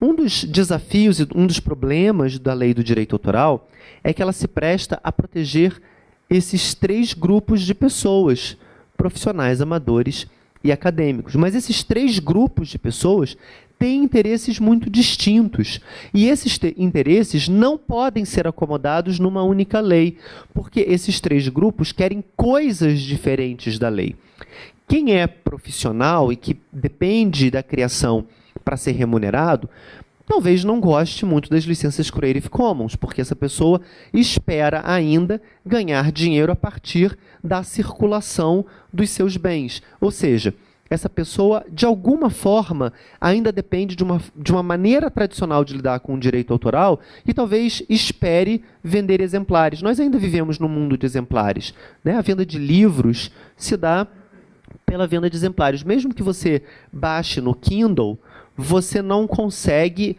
Um dos desafios e um dos problemas da lei do direito autoral é que ela se presta a proteger esses três grupos de pessoas, profissionais, amadores e acadêmicos. Mas esses três grupos de pessoas têm interesses muito distintos. E esses interesses não podem ser acomodados numa única lei, porque esses três grupos querem coisas diferentes da lei. Quem é profissional e que depende da criação para ser remunerado, talvez não goste muito das licenças Creative Commons, porque essa pessoa espera ainda ganhar dinheiro a partir da circulação dos seus bens. Ou seja, essa pessoa, de alguma forma, ainda depende de uma, de uma maneira tradicional de lidar com o direito autoral e talvez espere vender exemplares. Nós ainda vivemos num mundo de exemplares. Né? A venda de livros se dá pela venda de exemplares. Mesmo que você baixe no Kindle, você não consegue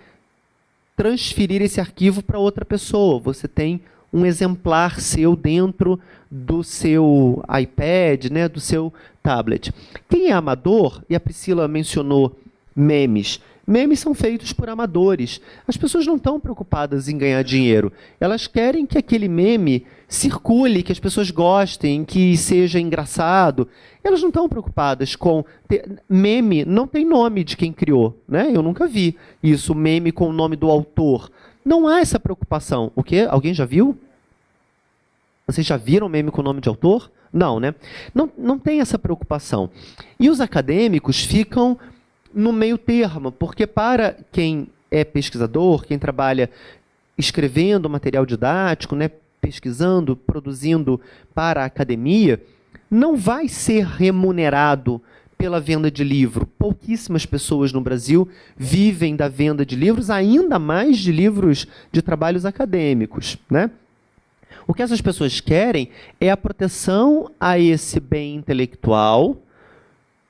transferir esse arquivo para outra pessoa. Você tem um exemplar seu dentro do seu iPad, né, do seu tablet. Quem é amador, e a Priscila mencionou memes, Memes são feitos por amadores. As pessoas não estão preocupadas em ganhar dinheiro. Elas querem que aquele meme circule, que as pessoas gostem, que seja engraçado. Elas não estão preocupadas com. Ter... Meme não tem nome de quem criou. Né? Eu nunca vi isso, meme com o nome do autor. Não há essa preocupação. O quê? Alguém já viu? Vocês já viram meme com nome de autor? Não, né? Não, não tem essa preocupação. E os acadêmicos ficam no meio termo, porque para quem é pesquisador, quem trabalha escrevendo material didático, né, pesquisando, produzindo para a academia, não vai ser remunerado pela venda de livro. Pouquíssimas pessoas no Brasil vivem da venda de livros, ainda mais de livros de trabalhos acadêmicos. Né? O que essas pessoas querem é a proteção a esse bem intelectual,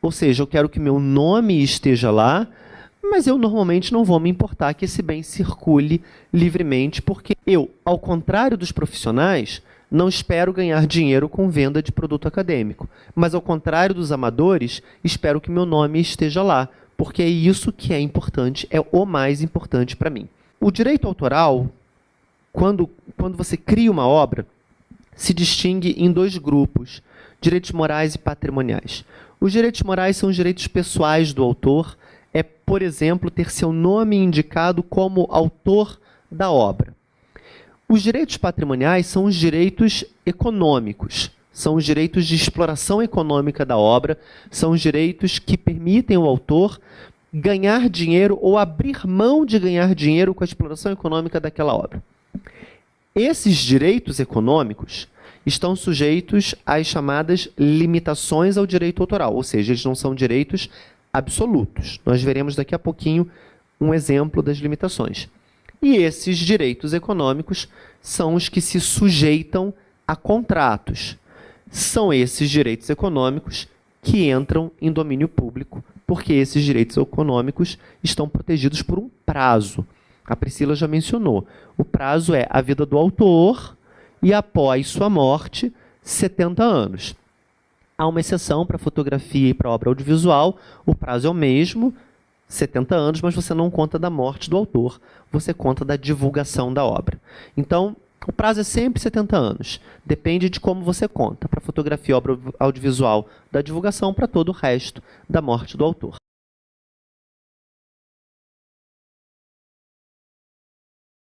ou seja, eu quero que meu nome esteja lá, mas eu normalmente não vou me importar que esse bem circule livremente, porque eu, ao contrário dos profissionais, não espero ganhar dinheiro com venda de produto acadêmico. Mas, ao contrário dos amadores, espero que meu nome esteja lá, porque é isso que é importante, é o mais importante para mim. O direito autoral, quando, quando você cria uma obra, se distingue em dois grupos, direitos morais e patrimoniais. Os direitos morais são os direitos pessoais do autor, é, por exemplo, ter seu nome indicado como autor da obra. Os direitos patrimoniais são os direitos econômicos, são os direitos de exploração econômica da obra, são os direitos que permitem ao autor ganhar dinheiro ou abrir mão de ganhar dinheiro com a exploração econômica daquela obra. Esses direitos econômicos estão sujeitos às chamadas limitações ao direito autoral, ou seja, eles não são direitos absolutos. Nós veremos daqui a pouquinho um exemplo das limitações. E esses direitos econômicos são os que se sujeitam a contratos. São esses direitos econômicos que entram em domínio público, porque esses direitos econômicos estão protegidos por um prazo. A Priscila já mencionou. O prazo é a vida do autor e após sua morte, 70 anos. Há uma exceção para fotografia e para obra audiovisual, o prazo é o mesmo, 70 anos, mas você não conta da morte do autor, você conta da divulgação da obra. Então, o prazo é sempre 70 anos. Depende de como você conta. Para fotografia e obra audiovisual, da divulgação, para todo o resto, da morte do autor.